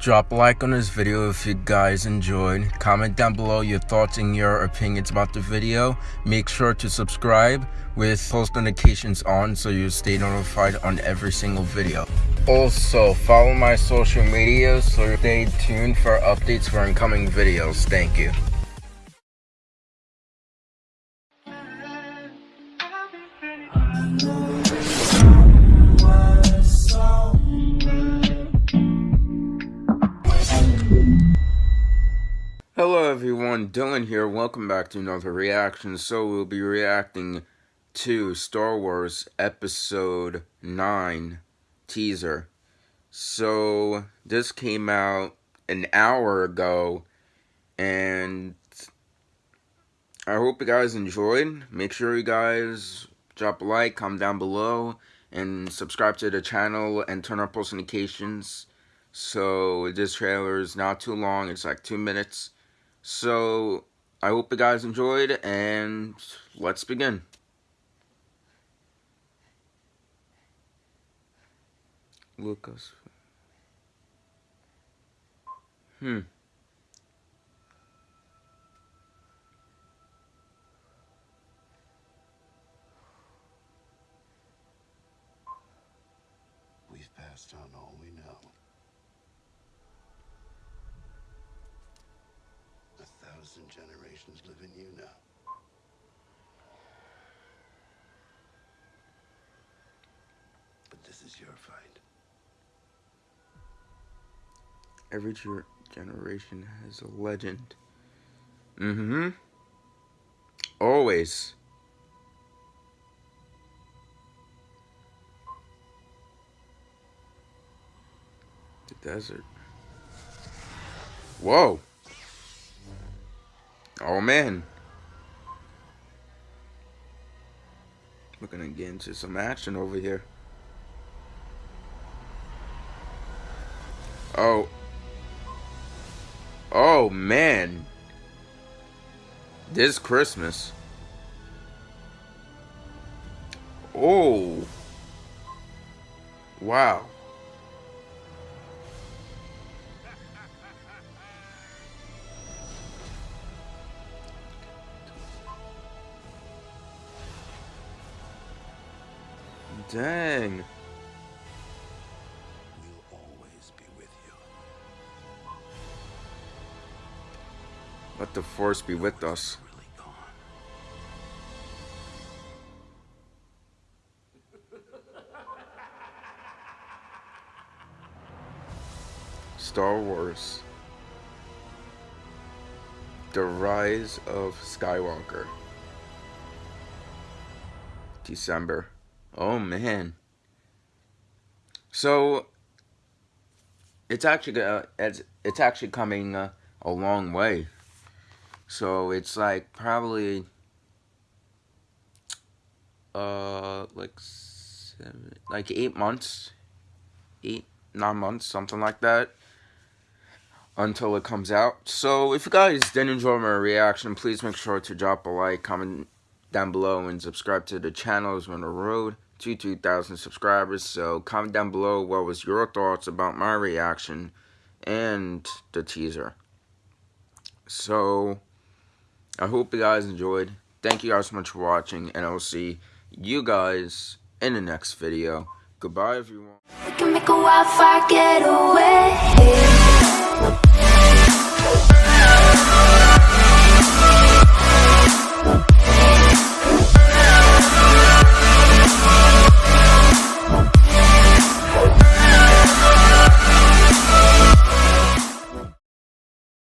Drop a like on this video if you guys enjoyed. Comment down below your thoughts and your opinions about the video. Make sure to subscribe with post notifications on so you stay notified on every single video. Also, follow my social media so stay tuned for updates for incoming videos. Thank you. Everyone, Dylan here. Welcome back to another reaction. So we'll be reacting to Star Wars Episode 9 teaser. So this came out an hour ago and I hope you guys enjoyed. Make sure you guys drop a like, comment down below, and subscribe to the channel and turn on post notifications. So this trailer is not too long, it's like two minutes. So, I hope you guys enjoyed, and let's begin. Lucas. Hmm. We've passed on all we know. A thousand generations live in you now. But this is your fight. Every generation has a legend. Mm-hmm. Always. The desert. Whoa. Oh man. We're gonna get into some action over here. Oh. Oh man. This Christmas. Oh. Wow. Dang. We'll always be with you. Let the force be with us. Star Wars. The Rise of Skywalker. December. Oh man. So it's actually uh, it's actually coming uh, a long way. So it's like probably uh like seven, like eight months, eight nine months, something like that, until it comes out. So if you guys did enjoy my reaction, please make sure to drop a like, comment down below, and subscribe to the channel. As we're on the road to 2,000 subscribers. So comment down below what was your thoughts about my reaction and the teaser. So I hope you guys enjoyed. Thank you guys so much for watching, and I will see you guys in the next video. Goodbye, everyone.